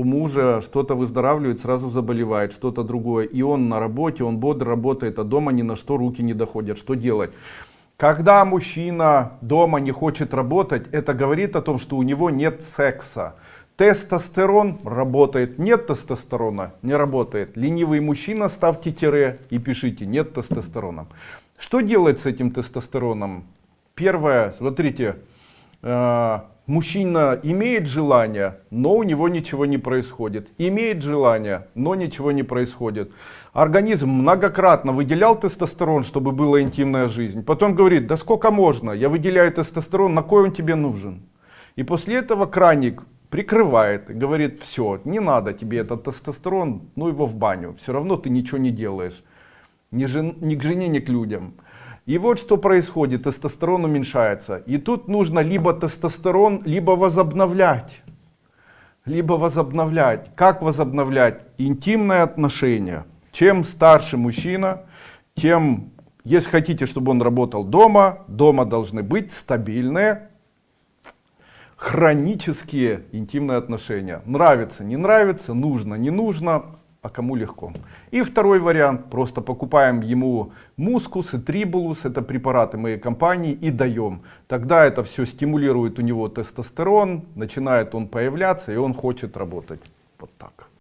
у мужа что-то выздоравливает, сразу заболевает, что-то другое. И он на работе, он бодро работает, а дома ни на что руки не доходят. Что делать? Когда мужчина дома не хочет работать, это говорит о том, что у него нет секса. Тестостерон работает, нет тестостерона, не работает. Ленивый мужчина, ставьте тире и пишите, нет тестостерона. Что делать с этим тестостероном? Первое, смотрите, э, мужчина имеет желание, но у него ничего не происходит. Имеет желание, но ничего не происходит. Организм многократно выделял тестостерон, чтобы была интимная жизнь. Потом говорит, да сколько можно, я выделяю тестостерон, на кой он тебе нужен? И после этого краник прикрывает, говорит, все, не надо тебе этот тестостерон, ну его в баню, все равно ты ничего не делаешь. Ни, жен, ни к жене, ни к людям. И вот что происходит, тестостерон уменьшается. И тут нужно либо тестостерон, либо возобновлять. Либо возобновлять. Как возобновлять? Интимные отношения. Чем старше мужчина, тем, если хотите, чтобы он работал дома, дома должны быть стабильные, хронические интимные отношения. Нравится, не нравится, нужно, не нужно, а кому легко. И второй вариант, просто покупаем ему мускус и трибулус, это препараты моей компании, и даем. Тогда это все стимулирует у него тестостерон, начинает он появляться, и он хочет работать. Вот так.